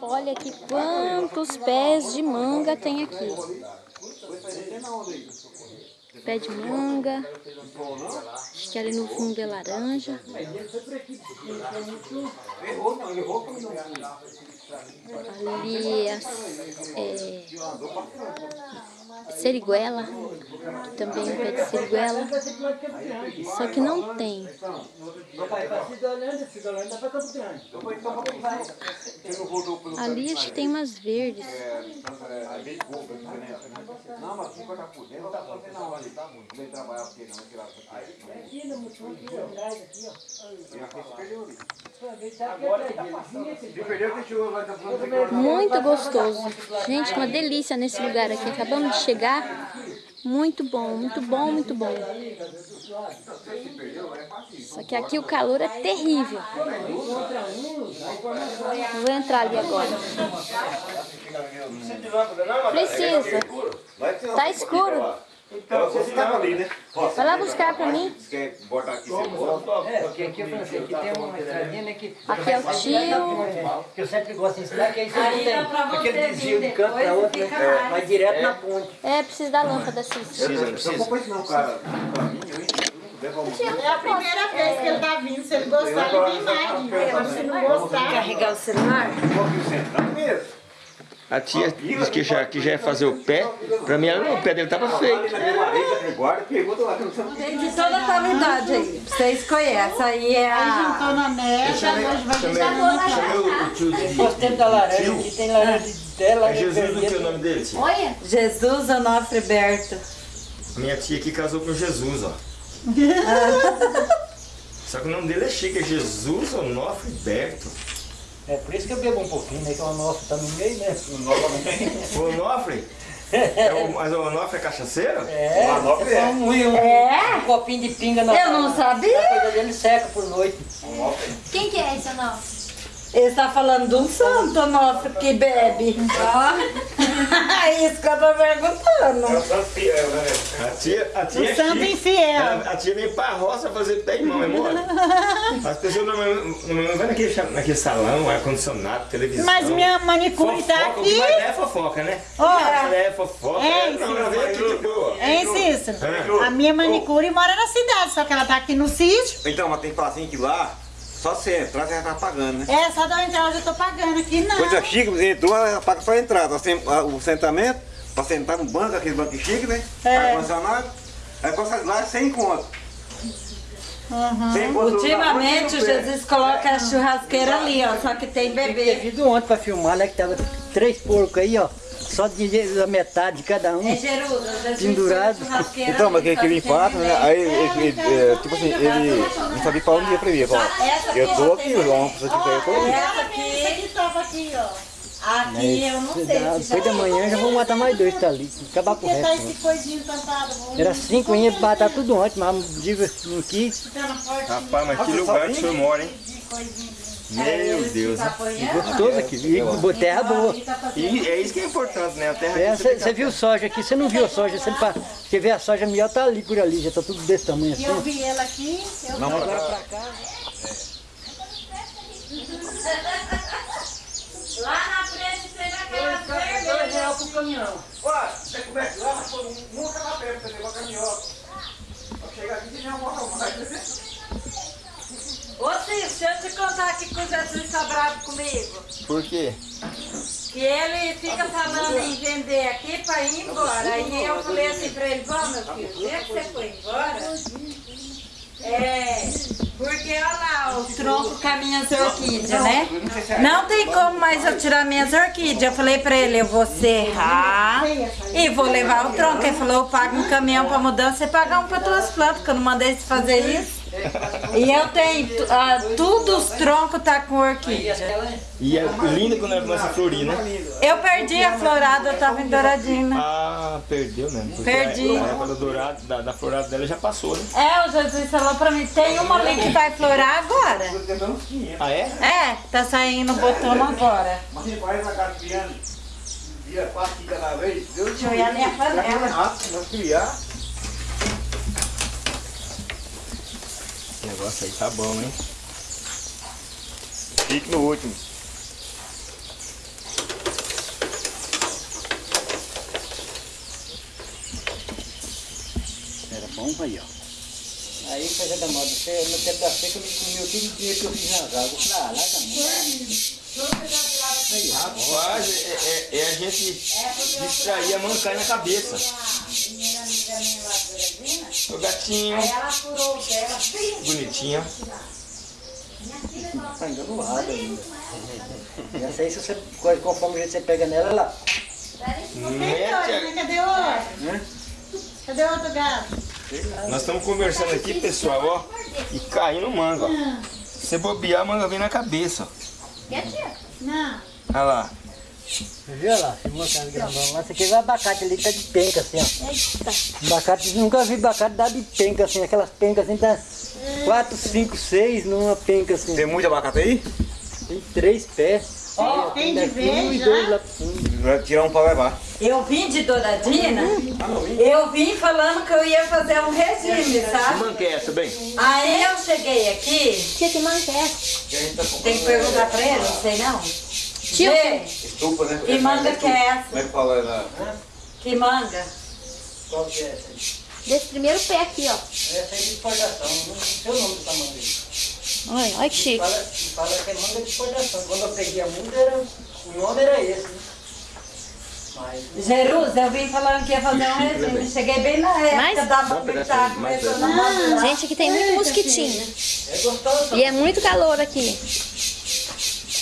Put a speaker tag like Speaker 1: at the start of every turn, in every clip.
Speaker 1: Olha aqui quantos pés de manga tem aqui. Pé de manga. Acho que ali no fundo é laranja. Ali é seriguela, que também é pé de seriguela, só que não tem. Ali acho que tem umas verdes. Muito gostoso. Gente, uma delícia nesse lugar aqui. Acabamos de chegar. Muito bom, muito bom, muito bom. Só que aqui o calor é terrível. Vou entrar ali agora. Precisa. Tá escuro.
Speaker 2: Então, você estava ali, né?
Speaker 1: Vai lá buscar pra mim.
Speaker 2: Você quer botar aqui você
Speaker 3: É, porque aqui eu falei assim, aqui tem uma estradinha, né, que...
Speaker 1: Aqui é o tio.
Speaker 3: Que eu sempre gosto de ensinar, que aí você não tem aquele desvio de canto para outro, né? Vai direto na ponte.
Speaker 1: É, precisa da lâmpada, sim.
Speaker 2: Precisa, precisa. Não compõe não, cara.
Speaker 4: É a primeira vez que ele tá vindo, se ele gostar, ele vem mais. Se não gostar...
Speaker 5: Carregar o celular?
Speaker 6: A tia disse que já, que já ia fazer o pé. Pra mim, o pé dele tava feito.
Speaker 5: Tem de toda a qualidade aí. Vocês conhecem. Aí é a...
Speaker 4: Tô na mesa, hoje vai ter
Speaker 3: Gostei da laranja, aqui tem laranja dela.
Speaker 6: É Jesus o que é o nome dele, tia?
Speaker 1: Olha.
Speaker 5: Jesus Onofre Berto.
Speaker 6: Minha tia aqui casou com Jesus, ó. Só que o nome dele é chique, é Jesus Onofre Berto.
Speaker 3: É por isso que eu bebo um pouquinho, né? Que o nosso tá no meio, né?
Speaker 6: O Onofre? É o, mas o Onofre é cachaceiro?
Speaker 3: É,
Speaker 2: Onofre é.
Speaker 3: é um, um,
Speaker 5: É?
Speaker 3: um copinho de pinga na
Speaker 5: Eu não sabia.
Speaker 3: A coisa dele seca por noite.
Speaker 1: Quem que é esse não?
Speaker 5: Ele está falando de um santo Onofre que bebe. Isso que eu tô perguntando.
Speaker 6: A tia, a tia é
Speaker 4: santo infiel.
Speaker 6: Ela- A tia vem pra roça fazer pé e mão, é mole? As pessoas não, não, não vão naquele, naquele salão, ar-condicionado, televisão.
Speaker 4: Mas minha manicure tá
Speaker 6: Fofoca, que
Speaker 4: aqui.
Speaker 6: mais é fofoca, né?
Speaker 4: Ó.
Speaker 6: É fofoca.
Speaker 4: É,
Speaker 6: não, ela veio aqui de boa.
Speaker 4: Hein, Cícero?
Speaker 6: É.
Speaker 4: A minha manicure mora na cidade, só que ela tá aqui no sítio.
Speaker 2: Então, mas tem que falar assim que lá, só você entrar, você já tá pagando, né?
Speaker 4: É, só da entrada eu tô pagando aqui, não.
Speaker 2: Coisa chique, entrou, ela paga só a entrada. A- O sentamento, pra sentar no banco, aquele banco chique, né?
Speaker 4: É.
Speaker 2: Ar-condicionado. Aí quando sai lá, sem conto.
Speaker 4: Uhum.
Speaker 5: Ultimamente o Jesus coloca a churrasqueira ali, ó. Só que tem bebê.
Speaker 3: vindo ontem pra filmar, né? Que tava três porcos aí, ó. Só de a metade de cada um.
Speaker 5: É Jesus
Speaker 3: Pendurado.
Speaker 2: Então, mas
Speaker 5: ali,
Speaker 2: que,
Speaker 5: só
Speaker 2: que ele
Speaker 5: tem
Speaker 2: empata, né? Aí, ele, ele, é, tipo assim, ele não sabia falar um dia pra mim.
Speaker 5: Essa
Speaker 2: eu
Speaker 5: aqui
Speaker 2: tô aqui, João, eu tô aqui.
Speaker 5: Essa aqui,
Speaker 4: aqui tava aqui, ó.
Speaker 5: Aqui eu não sei.
Speaker 3: Dá-
Speaker 5: se já
Speaker 3: Depois da manhã já vou matar mais dois, tá ali. Acabar com o
Speaker 4: Porque tá
Speaker 3: resto. né?
Speaker 4: esse coisinho plantado.
Speaker 3: Era cinco, ia matar tudo ontem, mas dia não quis.
Speaker 4: Tá.
Speaker 6: Rapaz, mas que lugar que o senhor mora, hein? Meu Deus. né?
Speaker 3: Gostoso aqui. E terra boa.
Speaker 6: E é isso que é importante, né? A terra
Speaker 3: É,
Speaker 6: aqui você
Speaker 3: viu soja aqui, você não viu a soja, você, pa- você vê a soja melhor, tá ali por ali, já tá tudo desse tamanho assim.
Speaker 4: eu vi ela aqui, eu
Speaker 2: Não, mas
Speaker 3: Agora pra cá.
Speaker 5: Lá na frente tem aquela vermelha.
Speaker 3: pro caminhão.
Speaker 2: Ué, você começa lá, mas pô, nunca lá perto, você levou a caminhão. Pra chegar aqui, você não morre mais.
Speaker 5: Ô Cícero, deixa eu te contar aqui que o Jesus tá bravo comigo.
Speaker 6: Por quê?
Speaker 5: Que ele fica falando em vender aqui pra ir embora. Aí eu falei assim pra ele, vó meu filho, já que você foi embora, é, porque olha lá o tronco com as minhas orquídeas, né? Não tem como mais eu tirar minhas orquídeas. Eu falei pra ele, eu vou serrar e vou levar o tronco. Ele falou, eu pago um caminhão pra mudança e pagar um pra tuas plantas, que eu não mandei você fazer isso. E eu tenho, ah, tudo os troncos tá com orquídea.
Speaker 6: E é linda quando ela começa a florir, né?
Speaker 5: Eu perdi a florada, eu tava em Douradina.
Speaker 6: Ah, perdeu mesmo. porque
Speaker 5: Perdi.
Speaker 6: A, época do dourado, da, da florada dela já passou, né?
Speaker 5: É, o Jesus falou pra mim, tem uma ali que vai florar agora.
Speaker 6: Ah, é?
Speaker 5: É, tá saindo botão agora.
Speaker 2: Mas você faz na casa criando, dia quatro, cada vez, Deus
Speaker 5: Deixa eu ir ali a panela.
Speaker 2: nós criar.
Speaker 6: negócio aí tá bom, hein?
Speaker 2: Fique no último.
Speaker 3: Era bom aí, ó. Aí coisa da moda, você, no tempo da eu me comeu tudo o que eu fiz nas águas. Eu falei, ah, larga. Tá
Speaker 6: Rapaz, é, é, é a gente distrair a mancada na cabeça. O gatinho,
Speaker 5: aí ela furou o pé, ela fez.
Speaker 6: bonitinho.
Speaker 3: Tá enganado ainda. Essa aí, se você, conforme o jeito que você pega nela, ela...
Speaker 6: Mete a-
Speaker 4: Cadê outro? Cadê outro gato?
Speaker 6: Nós estamos conversando aqui, pessoal, ó, e caindo manga, ó. Se você bobear, a manga vem na cabeça, ó.
Speaker 4: Não.
Speaker 6: Olha lá.
Speaker 3: Viu lá, filmou aquela grandona lá. Você quer ver o abacate ali que tá de penca, assim, ó.
Speaker 1: Eita.
Speaker 3: Abacate, nunca vi abacate dar de penca, assim. Aquelas pencas assim, tá 4, 5, 6 numa penca, assim.
Speaker 6: Tem muito abacate aí?
Speaker 3: Tem três pés.
Speaker 4: Ó, tem de
Speaker 3: dois
Speaker 4: já.
Speaker 3: fundo.
Speaker 6: Vai tirar um pra levar.
Speaker 5: Eu vim de Douradina, eu vim falando que eu ia fazer um regime, sabe?
Speaker 6: é essa, bem?
Speaker 5: Aí eu cheguei aqui,
Speaker 1: Que que é essa?
Speaker 5: tem que perguntar pra ele, não sei não.
Speaker 1: Tio.
Speaker 2: Estufa, né?
Speaker 5: que manga que é essa?
Speaker 2: Como é que fala ela?
Speaker 5: Que manga?
Speaker 3: Qual que é essa aí?
Speaker 1: Desse primeiro pé aqui, ó.
Speaker 3: Essa aí é de exportação. Não sei o nome dessa manga aí.
Speaker 1: Olha, olha que chique.
Speaker 3: Fala, fala que é manga de exportação. Quando eu peguei a muda, era, o nome era esse, né? Mas...
Speaker 5: Jerusa, eu vim falando que ia fazer um regime. Cheguei bem na época
Speaker 1: Mais?
Speaker 5: da banda começando a madurar.
Speaker 1: Gente, aqui tem muito mosquitinho.
Speaker 3: É gostoso.
Speaker 1: E é muito calor aqui.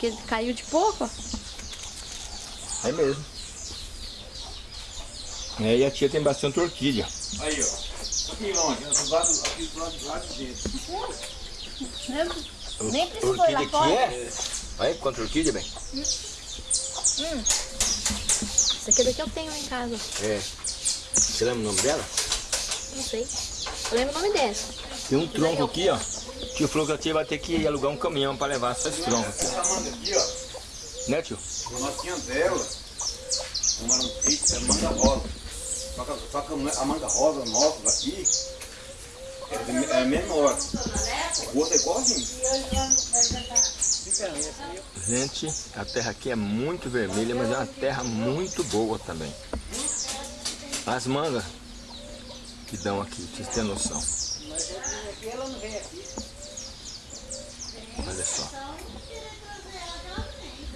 Speaker 1: Que caiu de pouco, ó.
Speaker 6: É mesmo. É, e a tia tem bastante orquídea.
Speaker 2: Aí, ó. Aqui longe, do lado, aqui do lado, do lado de dentro.
Speaker 1: Nem precisou ir
Speaker 6: Orquídea
Speaker 1: lá fora.
Speaker 6: é? Olha quanta orquídea, bem.
Speaker 1: Isso aqui daqui eu tenho lá em casa.
Speaker 6: É. Você lembra o nome dela?
Speaker 1: Não sei. Eu lembro o nome dessa.
Speaker 6: Tem um tronco aqui, ó. Tio falou que a tia vai ter que alugar um caminhão pra levar só esse tronco aqui.
Speaker 2: Essa manga aqui, ó.
Speaker 6: Né, tio?
Speaker 2: Nós tínhamos dela. Uma um é manga rosa. Só que, só que a manga rosa nossa daqui é, é menor. O outro é igualzinho.
Speaker 6: Gente, a terra aqui é muito vermelha, mas é uma terra muito boa também. As mangas que dão aqui, vocês terem noção. Olha só.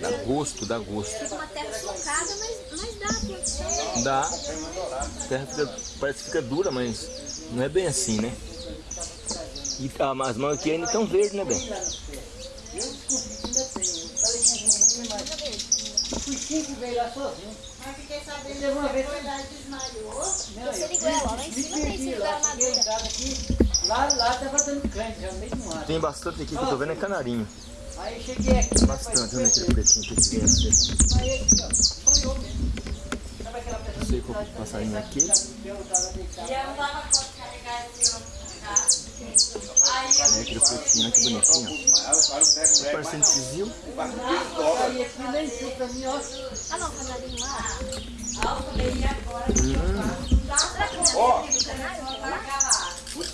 Speaker 6: Dá gosto, dá gosto.
Speaker 1: Uma terra socada, mas, mas dá produção.
Speaker 6: Dá. A terra fica, parece que fica dura, mas não é bem assim, né? E tá, as mangas aqui ainda estão verdes, né, bem?
Speaker 3: Cinco veio lá sozinho.
Speaker 4: Mas fiquei sabendo que a verdade desmaiou.
Speaker 1: Você ligou ela, lá em cima tem
Speaker 3: em
Speaker 1: madura.
Speaker 3: Lá, lá tava dando crente, já no meio do mato.
Speaker 6: Tem bastante aqui que eu tô vendo é canarinho.
Speaker 3: Aí cheguei aqui,
Speaker 6: Bastante, olha aquele pretinho que tem assim.
Speaker 3: aí aqui, ó, sonhou mesmo. Sabe aquela pessoa
Speaker 6: Não sei qual que é passarinho aqui.
Speaker 3: que eu tava deitado?
Speaker 5: E eu não dava conta de esse carro. Aí eu
Speaker 6: É aquele pretinho, olha que bonitinho. Ó. Parecendo
Speaker 3: ó.
Speaker 1: Ah, não, canarinho lá.
Speaker 5: falei, e agora?
Speaker 2: Ó,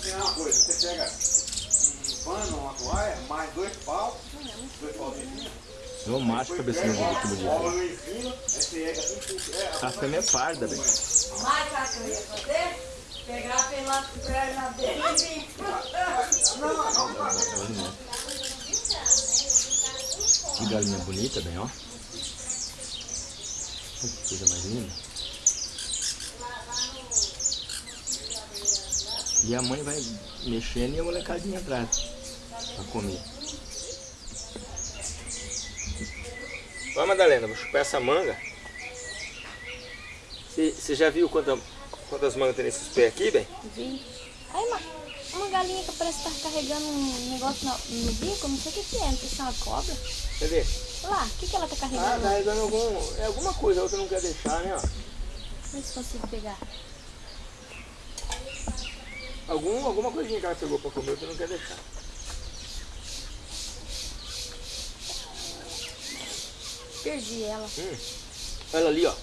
Speaker 2: vou te ensinar uma coisa. Você pega um pano, uma toalha, mais dois pau, dois pauzinhos.
Speaker 6: O macho.
Speaker 2: Bola no ensino, aí você pega assim, é,
Speaker 6: A fêmea é parda, velho.
Speaker 5: Mas sabe o que eu ia fazer? Pegar pelas pernas dele e vir.
Speaker 6: Que galinha bonita, bem, ó. Olha Que coisa mais linda. E a mãe vai mexendo e a molecadinha atrás pra comer. Ó, Madalena, vou chupar essa manga. Você já viu quanta, quantas mangas tem nesses pés aqui, bem?
Speaker 1: Vi. Aí uma, uma galinha que parece estar carregando um negócio no, no bico, não sei o que que é, não sei se é uma cobra.
Speaker 6: Cadê?
Speaker 1: Olha lá, o que, que ela tá
Speaker 6: Ah,
Speaker 1: carregando?
Speaker 6: carregando algum, é alguma coisa, a outra não quer deixar, né? Ó.
Speaker 1: Vê se consigo pegar.
Speaker 6: Algum, alguma coisinha que ela pegou pra comer que não quer deixar.
Speaker 1: Perdi ela.
Speaker 6: Hum. Olha ali, ó.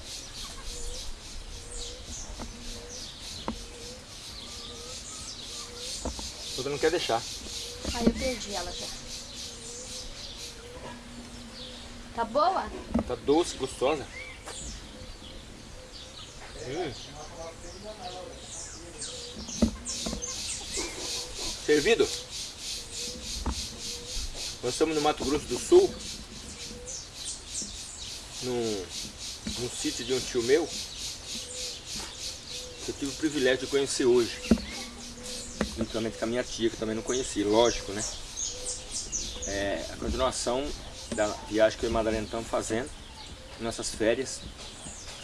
Speaker 6: Outra não quer deixar.
Speaker 1: Aí eu perdi ela já. Tá boa?
Speaker 6: Tá doce, gostosa. Hum. Servido? Nós estamos no Mato Grosso do Sul, num, num sítio de um tio meu, que eu tive o privilégio de conhecer hoje. Juntamente com a minha tia, que eu também não conheci, lógico, né? É a continuação da viagem que eu e Madalena estamos fazendo, nossas férias,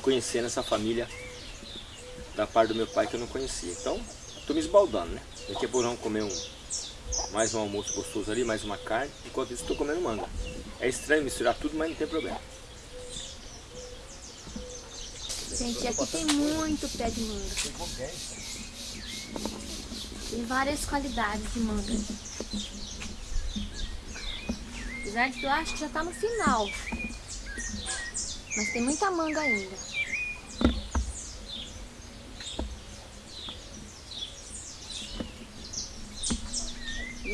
Speaker 6: conhecendo essa família da parte do meu pai que eu não conhecia. Então, estou me esbaldando, né? Daqui a vamos comer um, mais um almoço gostoso ali, mais uma carne, enquanto isso estou comendo manga. É estranho misturar tudo, mas não tem problema.
Speaker 1: Gente, aqui tem muito pé de manga. Tem várias qualidades de manga. Apesar de que eu acho que já tá no final. Mas tem muita manga ainda.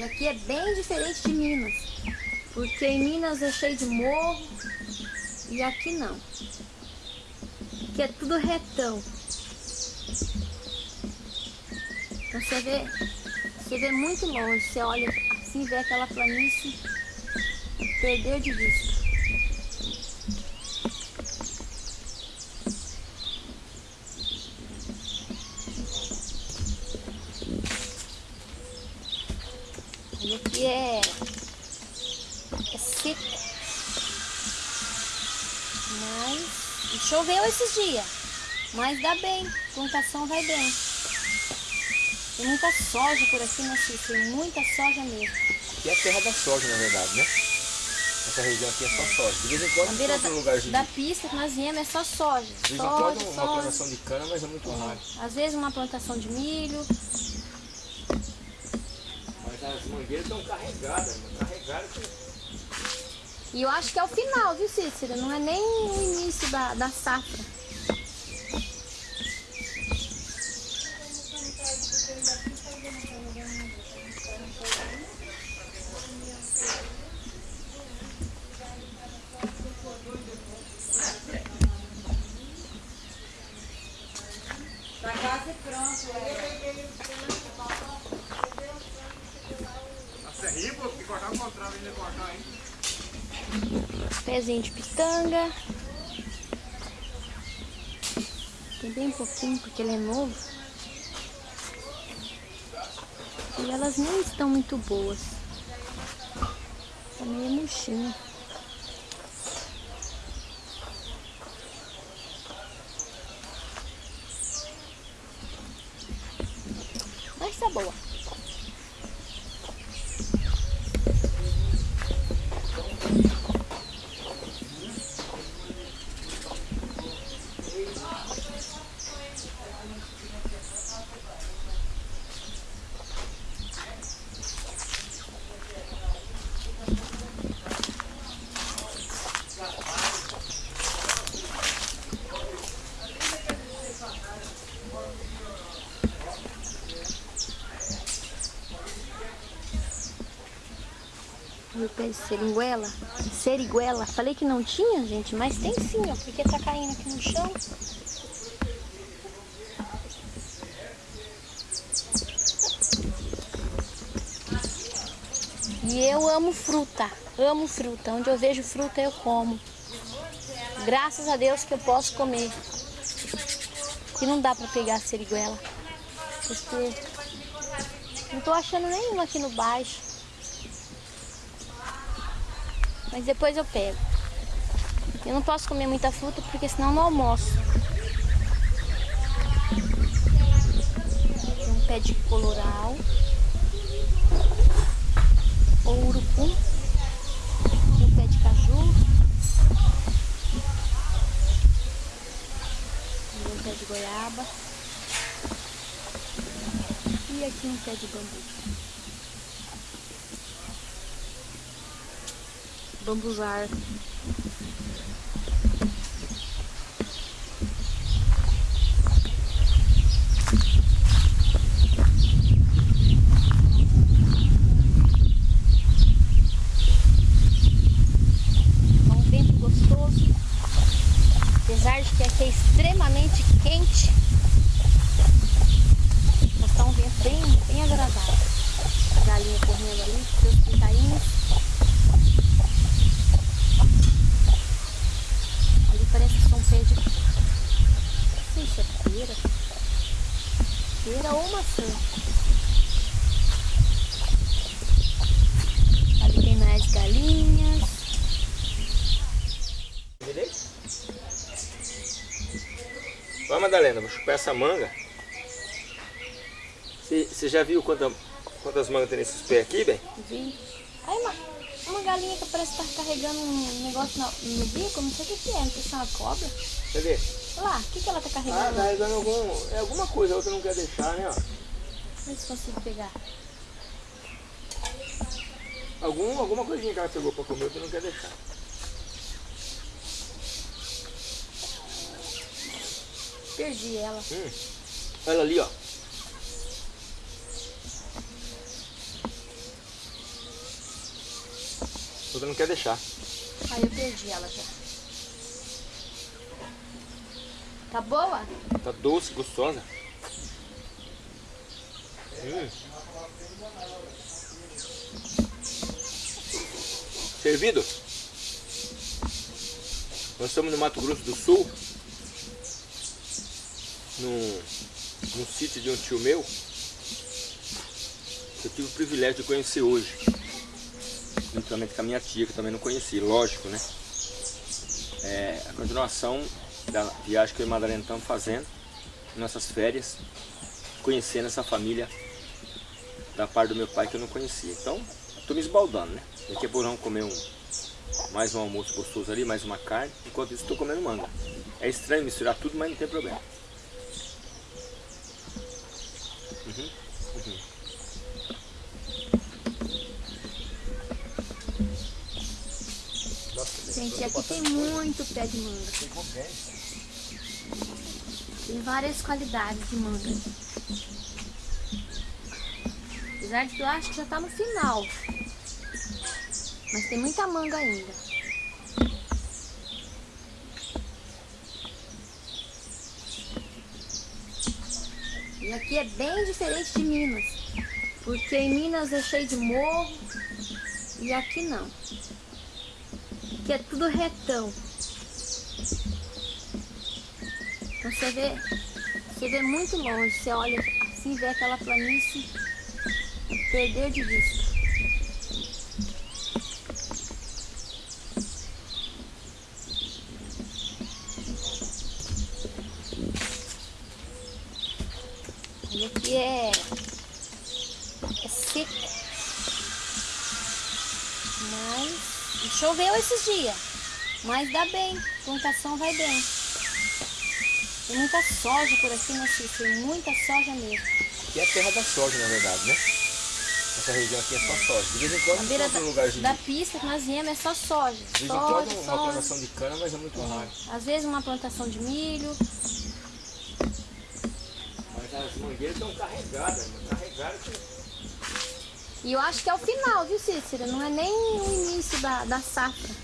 Speaker 1: Aqui é bem diferente de Minas. Porque em Minas é cheio de morro e aqui não. Aqui é tudo retão. Então você vê, você vê muito longe, você olha assim, vê aquela planície, perdeu de vista. E aqui é, é seco. Mas e choveu esses dias. Mas dá bem, a plantação vai bem. Tem muita soja por aqui, né, Cícero? Tem muita soja mesmo.
Speaker 6: Aqui é a terra da soja, na verdade, né? Essa região aqui é só soja. De vez em quando
Speaker 1: beira
Speaker 6: tem
Speaker 1: da, pista que nós viemos é só soja.
Speaker 6: de vez em quando uma
Speaker 1: soja.
Speaker 6: plantação de cana, mas é muito raro.
Speaker 1: Às vezes uma plantação de milho.
Speaker 6: Mas as mangueiras estão carregadas, carregadas.
Speaker 1: E eu acho que é o final, viu, Cícero? Não é nem o início da, da safra. Pezinho de pitanga. Tem bem pouquinho porque ele é novo. E elas nem estão muito boas. Tá meio murchinho. Mas tá boa. O pé de seringuela. Seriguela. Falei que não tinha, gente, mas tem sim, ó. Porque tá caindo aqui no chão. E eu amo fruta. Amo fruta. Onde eu vejo fruta, eu como. Graças a Deus que eu posso comer. Que não dá pra pegar a seriguela. Porque não tô achando nenhuma aqui no baixo. Mas depois eu pego. Eu não posso comer muita fruta porque senão não almoço. Tem um pé de coloral. Ou urucum. Tem um pé de caju. Um pé de goiaba. E aqui um pé de bambu. Bambuzar. Tá um vento gostoso. Apesar de que aqui é extremamente quente, mas tá um vento bem, bem agradável. A galinha correndo ali, seus pintainhos. Ali parece que são pés de. Não sei se é pera. Pera ou maçã. Ali tem mais galinhas.
Speaker 6: Vai, Madalena, vou chupar essa manga. Você já viu quanta, quantas mangas tem nesses pés aqui, bem?
Speaker 1: Vi. Aí uma, uma galinha que parece estar carregando um negócio no, no bico, não sei o que, que é, não sei se é uma cobra.
Speaker 6: Cadê?
Speaker 1: Lá, o que, que ela tá
Speaker 6: Ah,
Speaker 1: carregando?
Speaker 6: tá carregando algum, é alguma coisa, a outra não quer deixar, né? ó.
Speaker 1: Vê se consigo pegar.
Speaker 6: Algum, alguma coisinha que ela pegou pra comer, outra não quer deixar.
Speaker 1: Perdi ela.
Speaker 6: Hum. Olha ali, ó. Outra não quer deixar.
Speaker 1: Aí eu perdi ela já. Tá boa?
Speaker 6: Tá doce, gostosa. Hum. Servido? Nós estamos no Mato Grosso do Sul, num, num sítio de um tio meu, que eu tive o privilégio de conhecer hoje. Juntamente com a minha tia, que eu também não conheci, lógico, né? É a continuação da viagem que eu e Madalena estamos fazendo, nossas férias, conhecendo essa família da parte do meu pai que eu não conhecia. Então, estou me esbaldando, né? Daqui a pouco vamos comer um, mais um almoço gostoso ali, mais uma carne. Enquanto isso, estou comendo manga. É estranho misturar tudo, mas não tem problema. Uhum, uhum.
Speaker 1: Gente, aqui tem muito pé de manga. Tem várias qualidades de manga. Apesar de que eu acho que já tá no final. Mas tem muita manga ainda. E aqui é bem diferente de Minas. Porque em Minas é cheio de morro e aqui não. Aqui é tudo retão. Então você vê, você vê muito longe, você olha assim, vê aquela planície, perdeu de vista. E aqui é, é seco. Mas choveu esses dias. Mas dá bem, a plantação vai bem. Tem muita soja por aqui, né, Cícero? Tem muita soja mesmo.
Speaker 6: Aqui é a terra da soja, na verdade, né? Essa região aqui é só soja. De vez em quando
Speaker 1: beira da,
Speaker 6: lugarzinho
Speaker 1: da pista que nós viemos é só soja.
Speaker 6: de vez em quando uma
Speaker 1: soja.
Speaker 6: plantação de cana, mas é muito raro.
Speaker 1: Às vezes uma plantação de milho.
Speaker 6: Mas as mangueiras estão carregadas, carregadas.
Speaker 1: E eu acho que é o final, viu, Cícero? Não é nem o início da, da safra.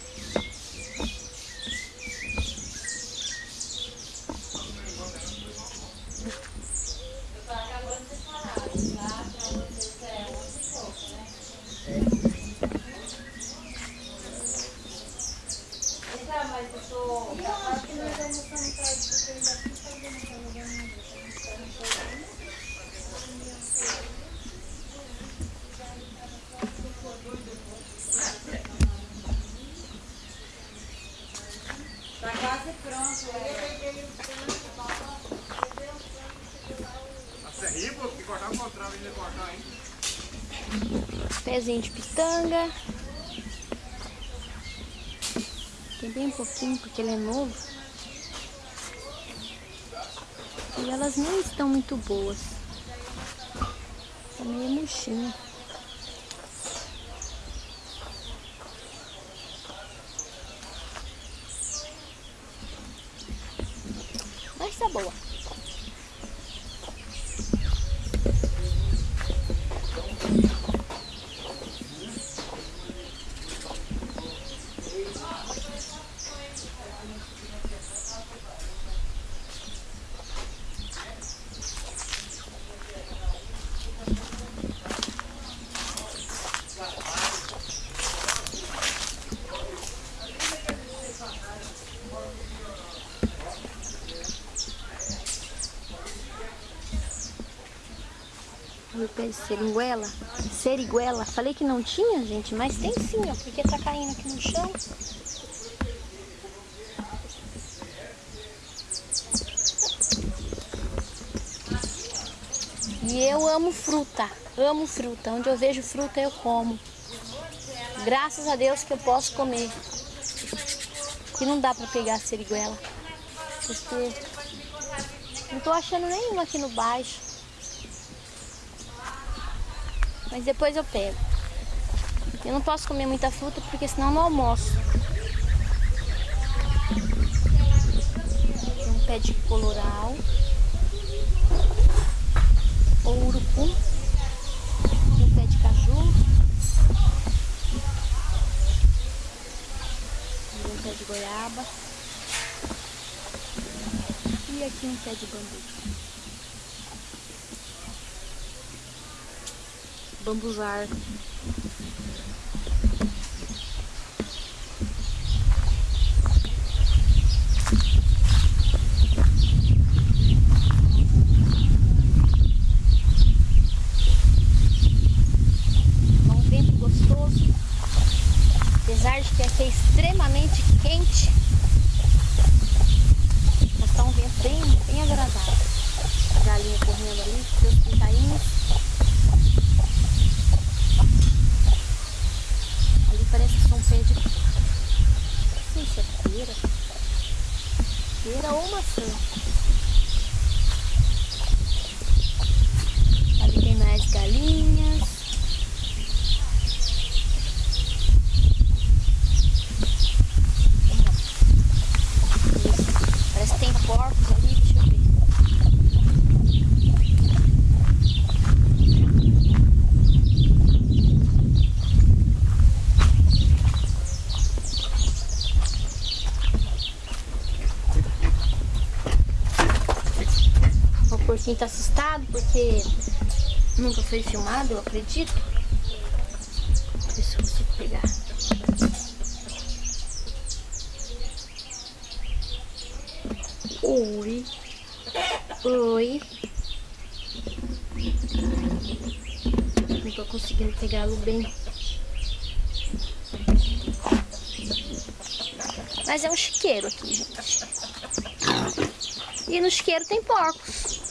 Speaker 1: Pitanga. Tem bem pouquinho porque ele é novo. E elas nem estão muito boas. meio murchinho. Mas tá boa. De seriguela. Falei que não tinha, gente, mas tem sim, ó. Porque tá caindo aqui no chão. E eu amo fruta. Amo fruta. Onde eu vejo fruta, eu como. Graças a Deus que eu posso comer. Que não dá pra pegar seriguela. Porque não tô achando nenhuma aqui no baixo. Mas depois eu pego. Eu não posso comer muita fruta porque senão eu não almoço. Um pé de coloral. Ou urucum. Tem um pé de caju. Um pé de goiaba. E aqui um pé de bambu. Bambuzar. É um vento gostoso, apesar de que aqui é extremamente quente, mas tá um vento bem, bem agradável. A galinha correndo ali, seus pintainhos. Ali parece que são pé de. Não sei se é pera. Pera ou maçã. Ali tem mais galinhas. Isso. Parece que tem porcos ali, deixa eu ver. Porquinho tá assustado porque nunca foi filmado, eu acredito. Deixa eu ver se eu consigo pegar. Oi. Oi. Não tô conseguindo pegá-lo bem. Mas é um chiqueiro aqui, gente. E no chiqueiro tem porcos.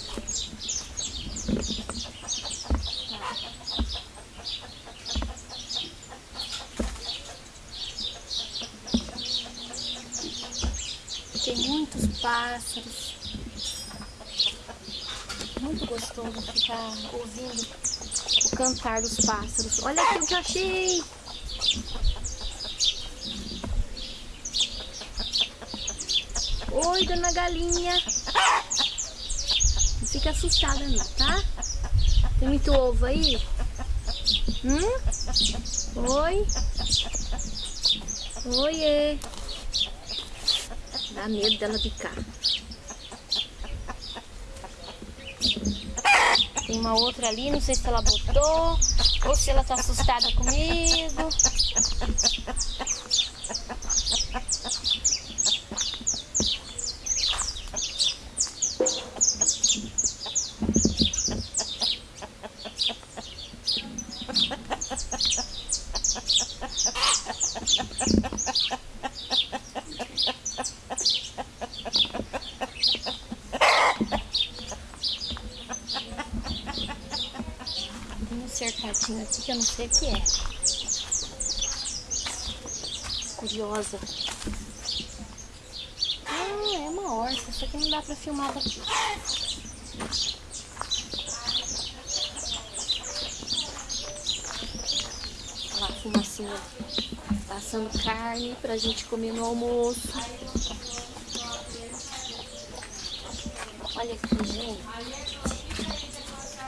Speaker 1: Tem muitos pássaros. Muito gostoso ficar ouvindo o cantar dos pássaros. Olha aqui o que eu achei! Oi, dona galinha. Não fica assustada não, tá? Tem muito ovo aí? Hum? Oi? Oiê. Dá medo dela picar. Tem uma outra ali, não sei se ela botou ou se ela tá assustada comigo. Tem um cercadinho aqui que eu não sei o que é. Curiosa. Ah, é uma orça. Isso aqui não dá pra filmar daqui. fumacinha assando carne pra gente comer no almoço. Olha aqui, gente.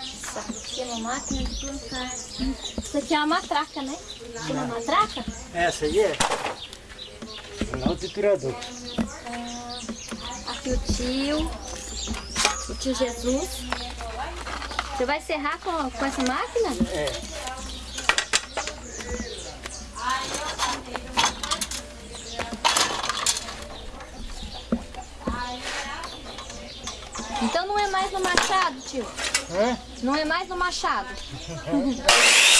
Speaker 1: Isso aqui é uma máquina de plantar. Isso aqui é uma matraca, né? Isso é uma matraca?
Speaker 3: Essa aí é? Não, o triturador.
Speaker 1: Ah, aqui o tio. O tio Jesus. Você vai serrar com, com essa máquina?
Speaker 3: É.
Speaker 1: Então não é mais no machado, tio?
Speaker 3: Hã?
Speaker 1: Não é mais no machado?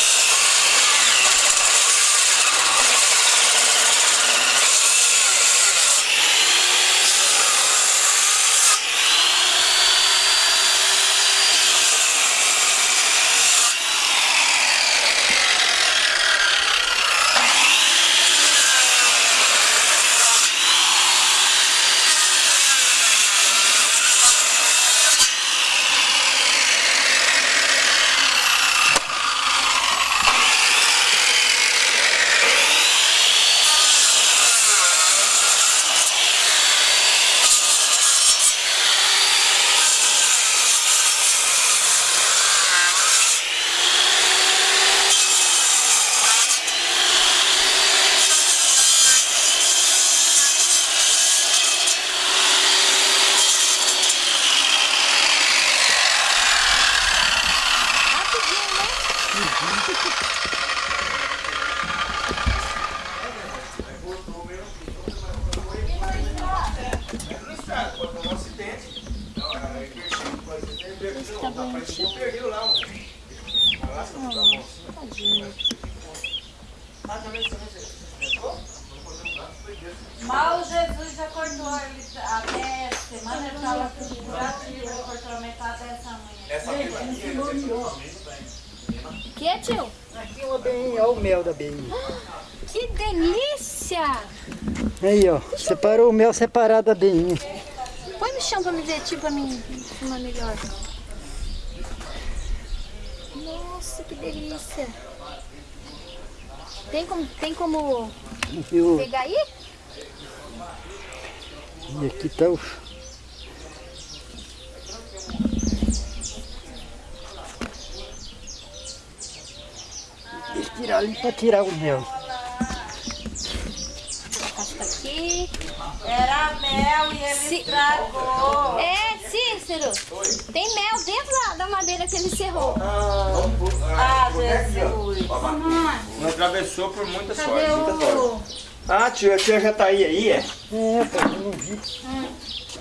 Speaker 3: mel separado da beinha.
Speaker 1: Põe no chão pra me ver, tio, pra mim filmar melhor. Nossa, que delícia! Tem como, tem como
Speaker 3: E, o-
Speaker 1: pegar aí?
Speaker 3: e aqui tá o... Eu tirar ali pra tirar o mel.
Speaker 1: Pasta aqui.
Speaker 5: Era mel e ele
Speaker 1: Se-
Speaker 5: estragou.
Speaker 1: É, Cícero! Tem mel dentro da, da madeira que ele serrou.
Speaker 5: Ah, Jesus.
Speaker 6: Não atravessou por muita
Speaker 5: Cadê
Speaker 6: sorte. Muita
Speaker 5: o...
Speaker 6: sorte. Ah, tio, a tia já tá aí, aí é?
Speaker 3: É, pô, eu não vi.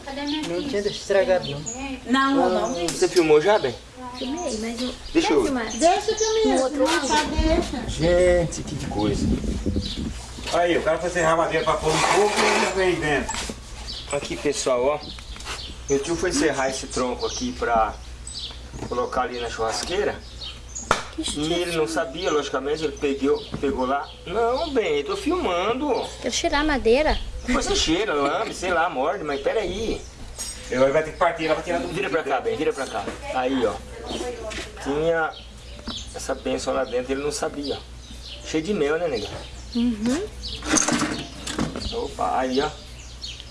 Speaker 1: Cadê a minha
Speaker 3: Não tinha estragado, não.
Speaker 5: Não, não, não.
Speaker 6: Você filmou já, bem?
Speaker 1: Filmei, mas eu...
Speaker 6: Deixa eu-
Speaker 1: filmar?
Speaker 4: Deixa que eu
Speaker 1: outro lado?
Speaker 6: Gente, que coisa.
Speaker 2: Aí, o cara foi serrar a madeira pra pôr no fogo e ele veio dentro.
Speaker 6: Aqui, pessoal, ó. Meu tio foi serrar esse tronco aqui pra colocar ali na churrasqueira. E ele não sabia, logicamente, ele pegou, pegou lá. Não, bem, tô filmando.
Speaker 1: Quero cheirar a madeira.
Speaker 6: Você cheira, lambe, sei lá, morde, mas peraí.
Speaker 2: Ele vai ter que partir lá pra tirar do
Speaker 6: Vira pra cá, bem, vira pra cá. Aí, ó. Tinha essa benção lá dentro, ele não sabia. ó. Cheio de mel, né, nega?
Speaker 1: Uhum.
Speaker 6: Opa, aí, ó.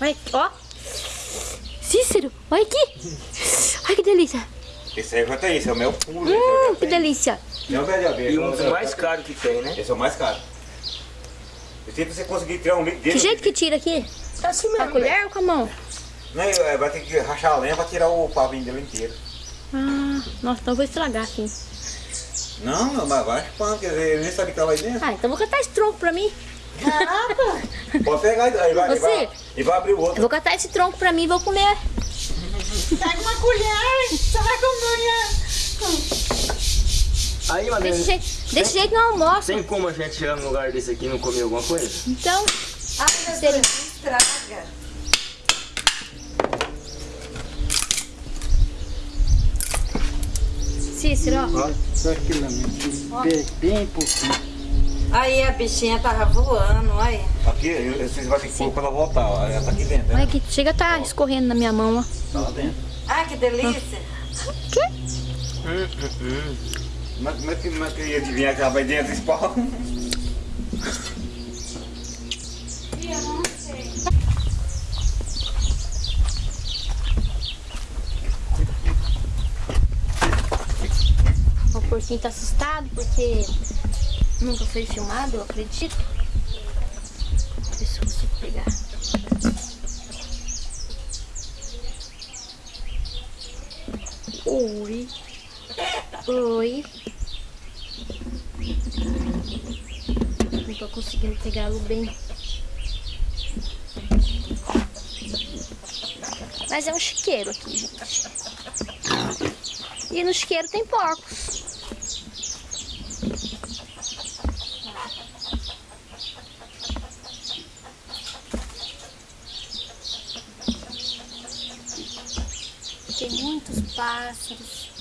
Speaker 1: Olha aqui, ó. Cícero, olha aqui. Olha que delícia.
Speaker 2: Esse aí já tá aí, esse é o mel puro.
Speaker 1: Hum, que delícia.
Speaker 2: Não é o mel de abelha.
Speaker 6: E um dos mais caros que tem, né?
Speaker 2: Esse é o mais caro. Aí pra você conseguir tirar um litro dele.
Speaker 1: Que jeito que tira aqui?
Speaker 6: É assim
Speaker 1: Com a colher ou com a mão?
Speaker 2: Não, é, vai ter que rachar a lenha pra tirar o pavinho dele inteiro.
Speaker 1: Ah, nossa, então eu vou estragar aqui.
Speaker 2: Não, não, mas vai chupando, quer dizer, ele nem sabe que tava aí dentro.
Speaker 1: Ah, então eu vou catar esse tronco pra mim.
Speaker 2: Pode pegar e vai,
Speaker 1: Você-
Speaker 2: vai, e vai abrir o
Speaker 1: Eu
Speaker 2: outro.
Speaker 1: vou catar esse tronco pra mim e vou comer.
Speaker 4: Pega uma colher, você vai comer.
Speaker 6: Aí, Madeira,
Speaker 1: Desse jeito, desse jeito não almoço.
Speaker 6: tem como a gente chegar num lugar desse aqui e não comer alguma coisa?
Speaker 1: Então,
Speaker 5: Ah,
Speaker 1: seria...
Speaker 5: Jesus, estraga.
Speaker 1: Cícero, ó.
Speaker 3: Ó, só aquilo bem pouquinho.
Speaker 5: Aí a bichinha tava voando, olha.
Speaker 2: Aqui, vocês vão ter que pôr quando ela voltar, ó. Ela tá aqui dentro,
Speaker 1: Olha
Speaker 2: né?
Speaker 1: aqui, chega a tá escorrendo na minha mão, ó.
Speaker 2: Tá lá dentro.
Speaker 5: Ai, que delícia.
Speaker 6: Hum, hum, hum.
Speaker 2: Mas como é que, é que ia adivinhar que ela vai dentro desse pau?
Speaker 1: O porquinho tá assustado porque nunca foi filmado, eu acredito. Deixa eu ver se eu consigo pegar. Oi. Oi. Não tô conseguindo pegá-lo bem. Mas é um chiqueiro aqui, gente. E no chiqueiro tem porcos. Tem muitos pássaros.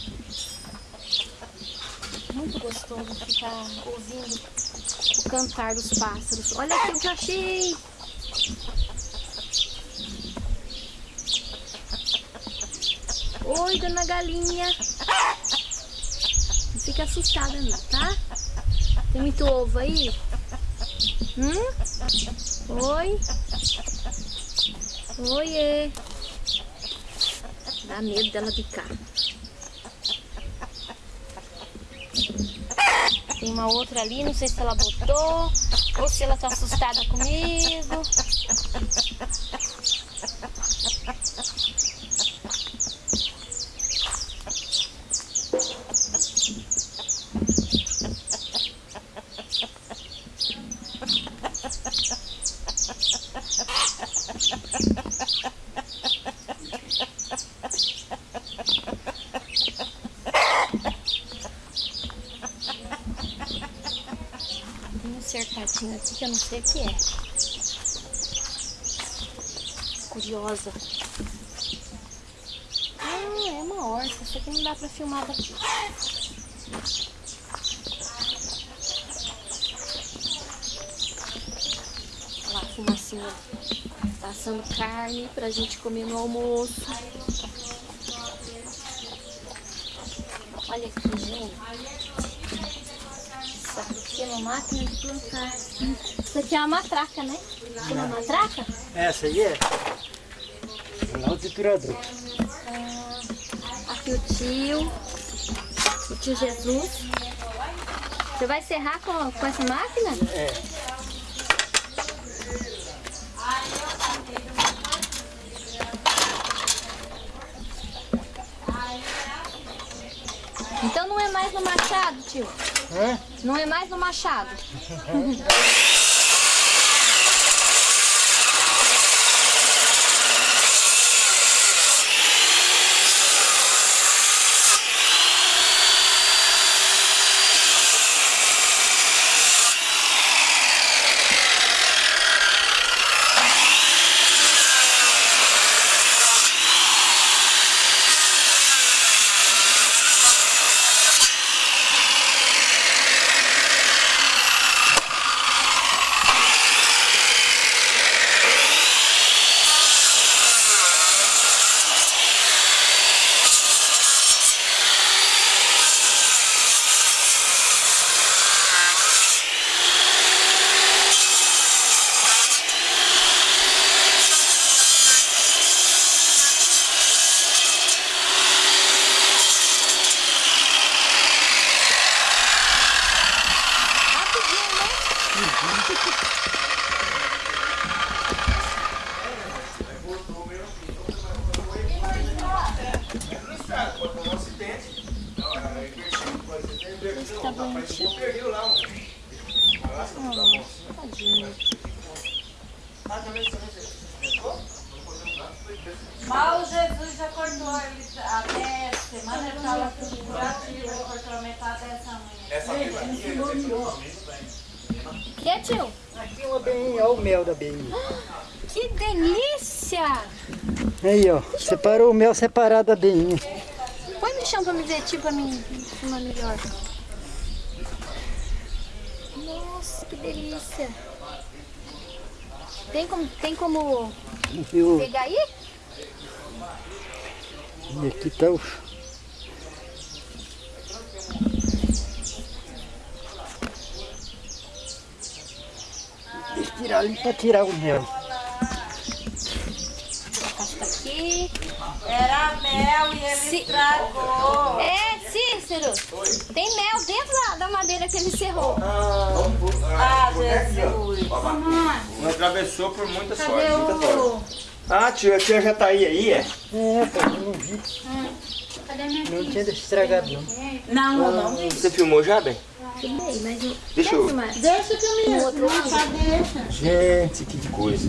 Speaker 1: Muito gostoso ficar ouvindo o cantar dos pássaros. Olha aqui o que eu achei! Oi, dona galinha. Não fica assustada não, tá? Tem muito ovo aí? Hum? Oi? Oiê. Dá medo dela picar. Tem uma outra ali, não sei se ela botou ou se ela tá assustada comigo. Tem um cercadinho aqui que eu não sei o que é. Curiosa. Ah, é uma orça. Isso aqui não dá pra filmar daqui. Olha lá fumacinha passando carne pra gente comer no almoço. Olha aqui, gente. Isso aqui é uma máquina de plantar. Isso aqui é uma matraca, né? Chama matraca?
Speaker 3: Essa aí é? É o triturador.
Speaker 1: Aqui o tio. O tio Jesus. Você vai serrar com, com essa máquina?
Speaker 3: É.
Speaker 1: Então não é mais no machado, tio.
Speaker 3: Hã?
Speaker 1: Não é mais no machado. Rapidinho, né? Tá bonitinho. Ah, tadinho.
Speaker 5: Mal Ele até semana, ele estava tudo curativo, ele cortou a metade dessa unha.
Speaker 1: Que, tio?
Speaker 3: Aqui uma beinha, olha o mel da beinha.
Speaker 1: Que delícia!
Speaker 3: Aí, ó. Separou o mel separado da beinha.
Speaker 1: Põe no chão pra me ver, tio, pra mim filmar melhor. Nossa, que delícia! Tem como, tem como pegar aí?
Speaker 3: E aqui tá o... tirar ali pra tirar o mel.
Speaker 1: Aqui.
Speaker 5: Era mel e ele estragou.
Speaker 1: É, Cícero. Tem mel dentro da, da madeira que ele encerrou.
Speaker 5: Ah, Jesus.
Speaker 6: Não atravessou por muita
Speaker 5: Cadê
Speaker 6: sorte, muita sorte. Ah, tia, a tia já tá aí, aí, é?
Speaker 3: É, pô, eu não vi.
Speaker 1: Cadê a minha
Speaker 3: Não tinha estragado não.
Speaker 5: Não, não.
Speaker 6: Você filmou já, bem?
Speaker 1: Filmei, mas eu...
Speaker 6: Deixa eu...
Speaker 1: filmar?
Speaker 4: Deixa que eu me
Speaker 1: outro lado.
Speaker 6: Gente, que coisa.